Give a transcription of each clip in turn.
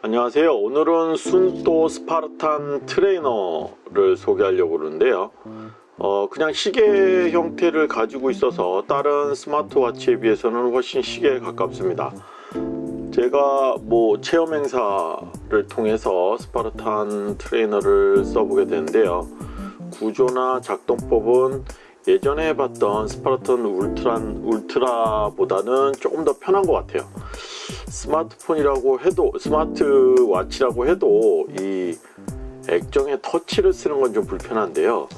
안녕하세요. 오늘은 Suunto Spartan Trainer를 소개하려고 그러는데요. 어, 그냥 시계 형태를 가지고 있어서 다른 스마트워치에 비해서는 훨씬 시계에 가깝습니다. 제가 뭐 체험 행사를 통해서 Spartan Trainer를 써보게 되는데요. 구조나 작동법은 예전에 봤던 Spartan Ultra, Ultra보다는 조금 더 편한 것 같아요 스마트폰이라고 해도 스마트워치라고 해도 이 액정에 터치를 쓰는 건 좀 불편한데요.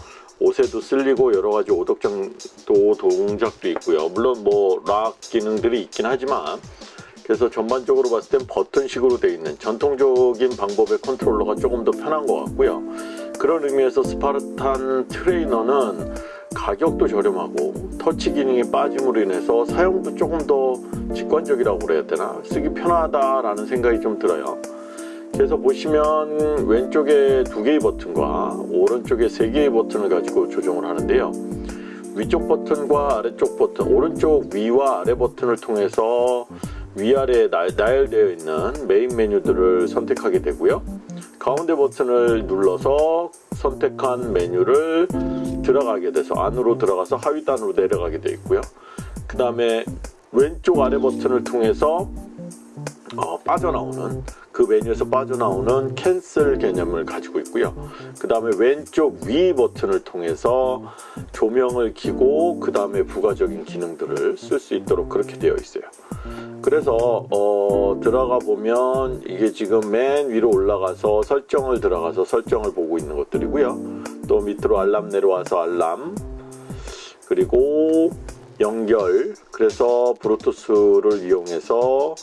옷에도 쓸리고 여러가지 오작동도 동작도 있고요. 물론 뭐 lock 기능들이 있긴 하지만 그래서 전반적으로 봤을 땐 버튼식으로 되어 있는 전통적인 방법의 컨트롤러가 조금 더 편한 것 같고요. 그런 의미에서 Spartan Trainer는 가격도 저렴하고 터치 기능이 빠짐으로 인해서 사용도 조금 더 직관적이라고 그래야 되나? 쓰기 편하다라는 생각이 좀 들어요. 그래서 보시면 왼쪽에 두 개의 버튼과 오른쪽에 세 개의 버튼을 가지고 조정을 하는데요. 위쪽 버튼과 아래쪽 버튼 오른쪽 위와 아래 버튼을 통해서 위아래에 나열되어 있는 메인 메뉴들을 선택하게 되고요. 가운데 버튼을 눌러서 선택한 메뉴를 들어가게 돼서 안으로 들어가서 하위단으로 내려가게 되어 있고요. 그 다음에 왼쪽 아래 버튼을 통해서 어, 빠져나오는 그 메뉴에서 빠져나오는 캔슬 개념을 가지고 있고요. 그 다음에 왼쪽 위 버튼을 통해서 조명을 켜고 그 다음에 부가적인 기능들을 쓸 수 있도록 그렇게 되어 있어요 그래서 어, 들어가 보면 이게 지금 맨 위로 올라가서 설정을 들어가서 설정을 보고 있는 것들이고요. 또 밑으로 알람 내려와서 알람. 그리고 연결. 그래서 브루투스를 이용해서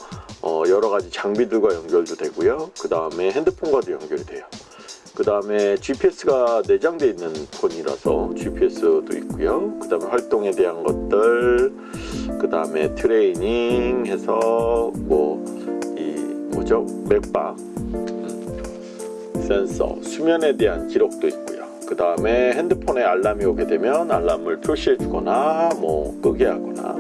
어, 여러가지 장비들과 연결도 되고요. 그 다음에 핸드폰과도 연결이 돼요. 그 다음에 GPS가 내장되어 있는 폰이라서 GPS도 있고요. 그 다음에 활동에 대한 것들 그 다음에 트레이닝 해서 뭐 이 뭐죠? 맥박 음, 센서 수면에 대한 기록도 있고요. 그 다음에 핸드폰에 알람이 오게 되면 알람을 표시해 주거나 뭐 끄게 하거나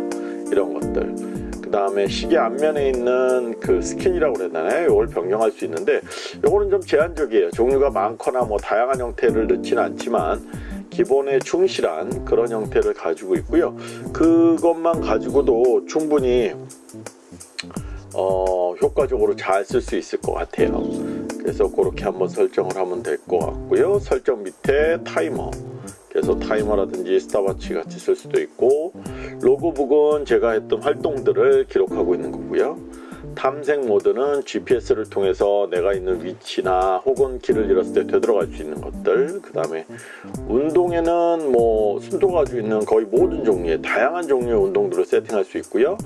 이런 것들. 그 다음에 시계 앞면에 있는 그 스킨이라고 그래야 되나요? 이걸 변경할 수 있는데 이거는 좀 제한적이에요. 종류가 많거나 뭐 다양한 형태를 넣지는 않지만 기본에 충실한 그런 형태를 가지고 있고요. 그것만 가지고도 충분히 어, 효과적으로 잘 쓸 수 있을 것 같아요. 그래서 그렇게 한번 설정을 하면 될 것 같고요. 설정 밑에 타이머. 그래서 타이머라든지 스톱워치 같이 쓸 수도 있고 logbook은 제가 했던 활동들을 기록하고 있는 거고요 탐색 모드는 GPS를 통해서 내가 있는 위치나 혹은 길을 잃었을 때 되돌아갈 수 있는 것들 그 다음에 운동에는 뭐 Suunto가 가지고 있는 거의 모든 종류의 다양한 종류의 운동들을 세팅할 수 있고요.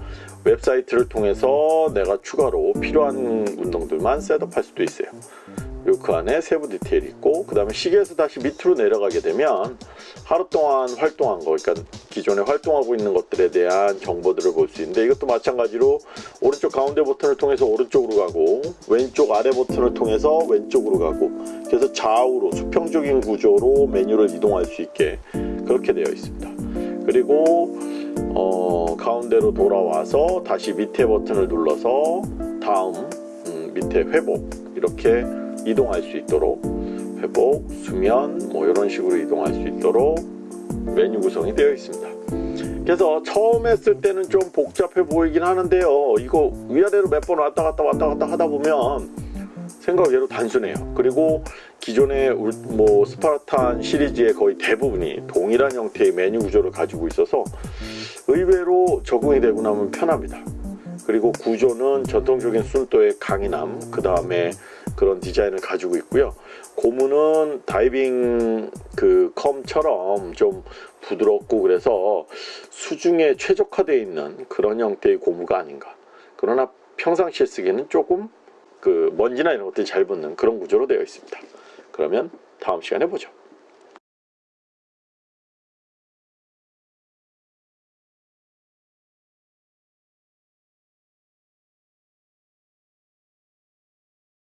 웹사이트를 통해서 내가 추가로 필요한 운동들만 setup할 수도 있어요 그 안에 세부 디테일이 있고 그 다음에 시계에서 다시 밑으로 내려가게 되면 하루 동안 활동한 거 그러니까 기존에 활동하고 있는 것들에 대한 정보들을 볼 수 있는데 이것도 마찬가지로 오른쪽 가운데 버튼을 통해서 오른쪽으로 가고 왼쪽 아래 버튼을 통해서 왼쪽으로 가고 그래서 좌우로 수평적인 구조로 메뉴를 이동할 수 있게 그렇게 되어 있습니다. 그리고 어, 가운데로 돌아와서 다시 밑에 버튼을 눌러서 다음 음, 밑에 회복 이렇게 이동할 수 있도록 회복, 수면 뭐 이런 식으로 이동할 수 있도록 메뉴 구성이 되어 있습니다. 그래서 처음 했을 때는 좀 복잡해 보이긴 하는데요. 이거 위아래로 몇 번 왔다 갔다 왔다 갔다 하다 보면 생각외로 단순해요. 그리고 기존의 뭐 스파르탄 시리즈의 거의 대부분이 동일한 형태의 메뉴 구조를 가지고 있어서 의외로 적응이 되고 나면 편합니다. 그리고 구조는 전통적인 순도의 강인함 그 다음에 그런 디자인을 가지고 있고요. 고무는 다이빙 그 컴처럼 좀 부드럽고 그래서 수중에 최적화되어 있는 그런 형태의 고무가 아닌가. 그러나 평상시에 쓰기에는 조금 그 먼지나 이런 것들이 잘 붙는 그런 구조로 되어 있습니다. 그러면 다음 시간에 보죠